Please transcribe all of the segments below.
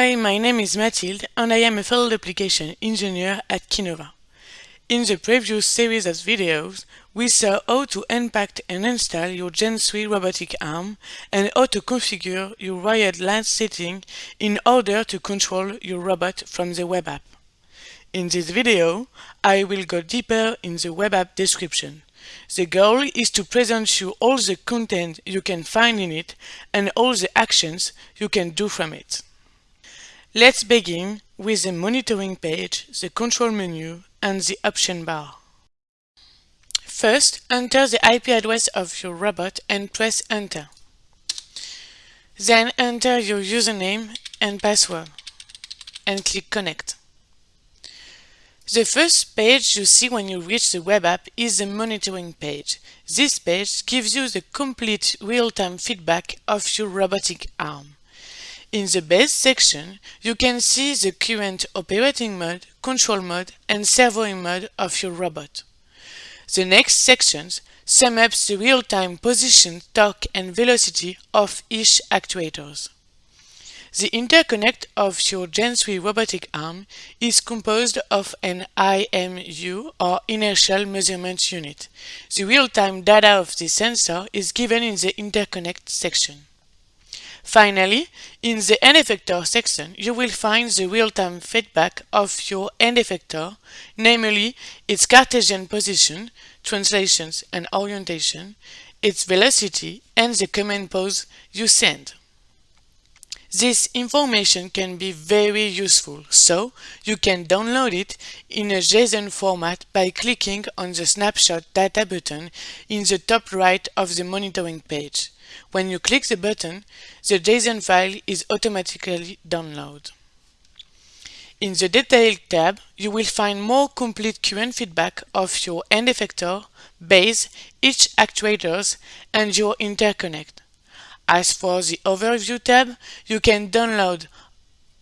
Hi, my name is Mathilde and I am a field application engineer at Kinova. In the previous series of videos, we saw how to unpack and install your Gen 3 robotic arm and how to configure your wired LAN setting in order to control your robot from the web app. In this video, I will go deeper in the web app description. The goal is to present you all the content you can find in it and all the actions you can do from it. Let's begin with the monitoring page, the control menu and the option bar. First, enter the IP address of your robot and press enter. Then enter your username and password and click connect. The first page you see when you reach the web app is the monitoring page. This page gives you the complete real-time feedback of your robotic arm. In the base section, you can see the current operating mode, control mode, and servoing mode of your robot. The next sections sum up the real-time position, torque, and velocity of each actuators. The interconnect of your Gen 3 robotic arm is composed of an IMU or inertial measurement unit. The real-time data of the sensor is given in the interconnect section. Finally, in the end effector section, you will find the real-time feedback of your end effector, namely its Cartesian position, translations and orientation, its velocity, and the command pose you send. This information can be very useful, so you can download it in a JSON format by clicking on the Snapshot Data button in the top right of the monitoring page. When you click the button, the JSON file is automatically downloaded. In the Detail tab, you will find more complete current feedback of your end effector, base, each actuators, and your interconnect. As for the Overview tab, you can download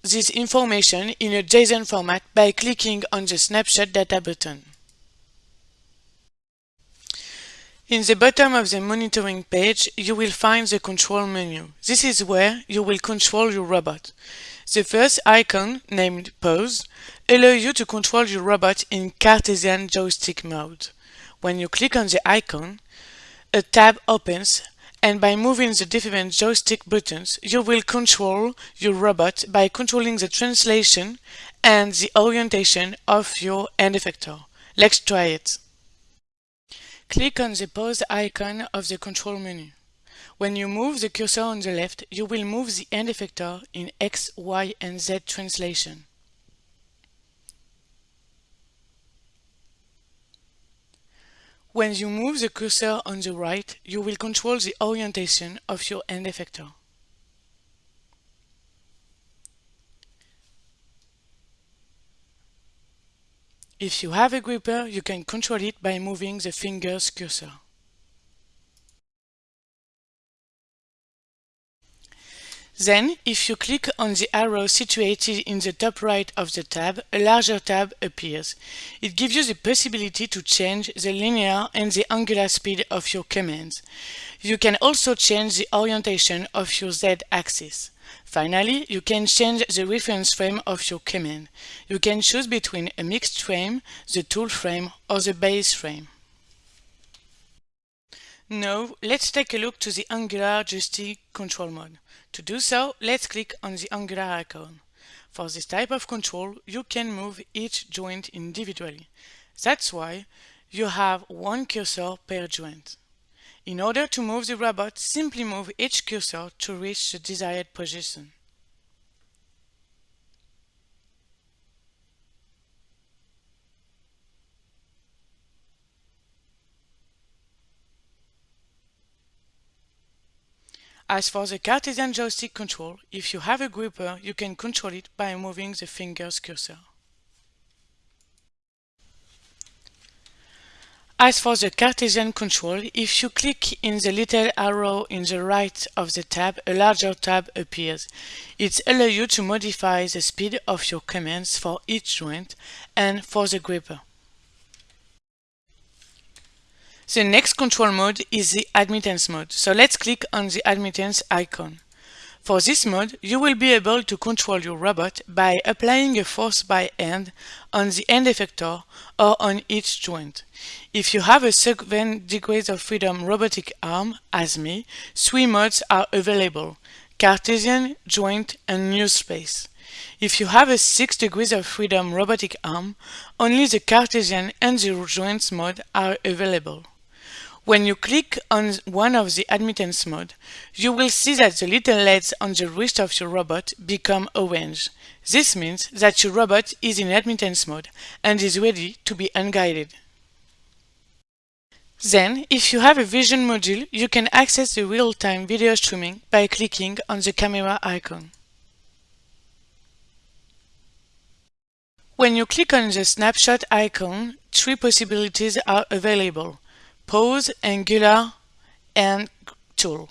this information in a JSON format by clicking on the Snapshot Data button. In the bottom of the monitoring page, you will find the control menu. This is where you will control your robot. The first icon, named Pose, allows you to control your robot in Cartesian joystick mode. When you click on the icon, a tab opens and by moving the different joystick buttons, you will control your robot by controlling the translation and the orientation of your end effector. Let's try it. Click on the Pose icon of the control menu. When you move the cursor on the left, you will move the end effector in X, Y, and Z translation. When you move the cursor on the right, you will control the orientation of your end effector. If you have a gripper, you can control it by moving the finger's cursor. Then, if you click on the arrow situated in the top right of the tab, a larger tab appears. It gives you the possibility to change the linear and the angular speed of your commands. You can also change the orientation of your z-axis. Finally, you can change the reference frame of your command. You can choose between a mixed frame, the tool frame, or the base frame. Now, let's take a look to the Angular joystick control mode. To do so, let's click on the Angular icon. For this type of control, you can move each joint individually. That's why you have one cursor per joint. In order to move the robot, simply move each cursor to reach the desired position. As for the Cartesian joystick control, if you have a gripper, you can control it by moving the finger's cursor. As for the Cartesian control, if you click in the little arrow in the right of the tab, a larger tab appears. It allows you to modify the speed of your commands for each joint and for the gripper. The next control mode is the admittance mode, so let's click on the admittance icon. For this mode, you will be able to control your robot by applying a force by hand on the end effector or on each joint. If you have a 7 degrees of freedom robotic arm, as me, three modes are available, Cartesian, joint, and null space. If you have a 6 degrees of freedom robotic arm, only the Cartesian and the joints mode are available. When you click on one of the admittance mode, you will see that the little LEDs on the wrist of your robot become orange. This means that your robot is in admittance mode and is ready to be unguided. Then, if you have a vision module, you can access the real-time video streaming by clicking on the camera icon. When you click on the snapshot icon, three possibilities are available pose, angular, and tool.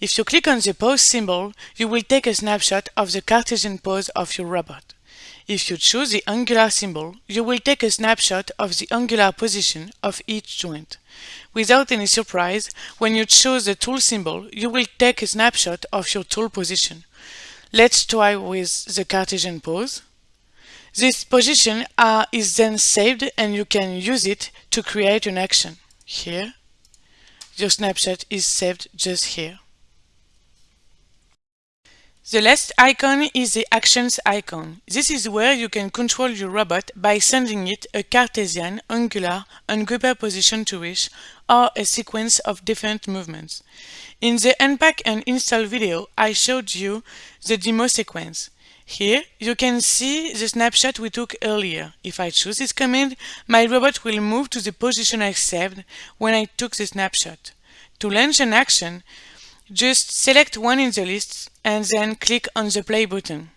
If you click on the pose symbol, you will take a snapshot of the Cartesian pose of your robot. If you choose the angular symbol, you will take a snapshot of the angular position of each joint. Without any surprise, when you choose the tool symbol, you will take a snapshot of your tool position. Let's try with the Cartesian pose. This position uh, is then saved and you can use it to create an action here. Your snapshot is saved just here. The last icon is the Actions icon. This is where you can control your robot by sending it a Cartesian, angular, and gripper position to wish, or a sequence of different movements. In the unpack and install video, I showed you the demo sequence. Here, you can see the snapshot we took earlier. If I choose this command, my robot will move to the position I saved when I took the snapshot. To launch an action, just select one in the list and then click on the play button.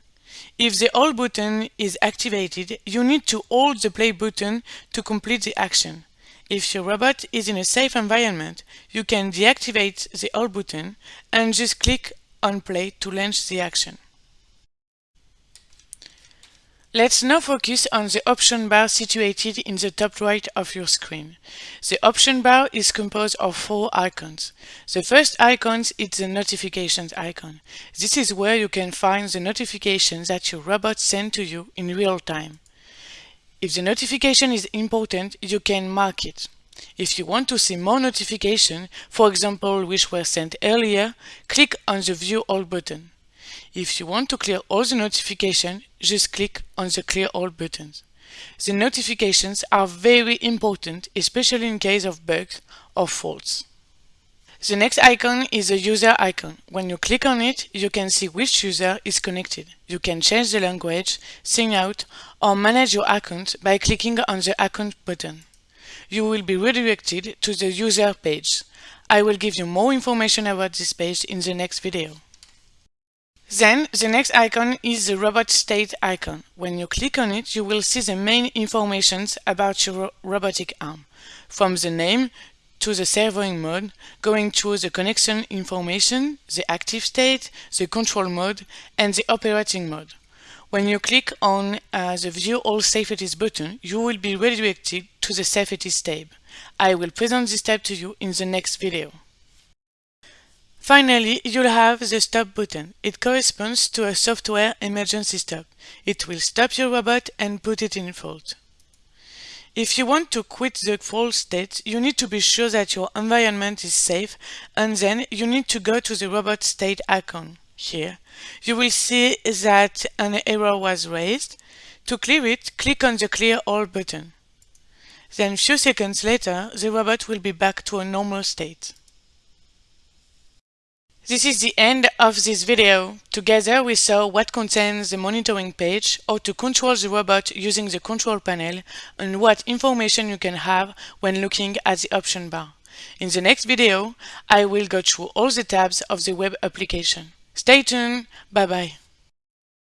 If the hold button is activated, you need to hold the play button to complete the action. If your robot is in a safe environment, you can deactivate the hold button and just click on play to launch the action. Let's now focus on the option bar situated in the top right of your screen. The option bar is composed of four icons. The first icon is the notifications icon. This is where you can find the notifications that your robot sends to you in real time. If the notification is important, you can mark it. If you want to see more notifications, for example which were sent earlier, click on the View All button. If you want to clear all the notifications, just click on the Clear All buttons. The notifications are very important, especially in case of bugs or faults. The next icon is the user icon. When you click on it, you can see which user is connected. You can change the language, sign out, or manage your account by clicking on the account button. You will be redirected to the user page. I will give you more information about this page in the next video. Then the next icon is the robot state icon. When you click on it, you will see the main informations about your robotic arm, from the name to the servoing mode, going through the connection information, the active state, the control mode, and the operating mode. When you click on uh, the View All Safeties button, you will be redirected to the Safeties tab. I will present this tab to you in the next video. Finally, you'll have the stop button. It corresponds to a software emergency stop. It will stop your robot and put it in fault. If you want to quit the fault state, you need to be sure that your environment is safe and then you need to go to the robot state icon. Here, you will see that an error was raised. To clear it, click on the Clear All button. Then few seconds later, the robot will be back to a normal state. This is the end of this video. Together we saw what contains the monitoring page, how to control the robot using the control panel, and what information you can have when looking at the option bar. In the next video, I will go through all the tabs of the web application. Stay tuned, bye bye.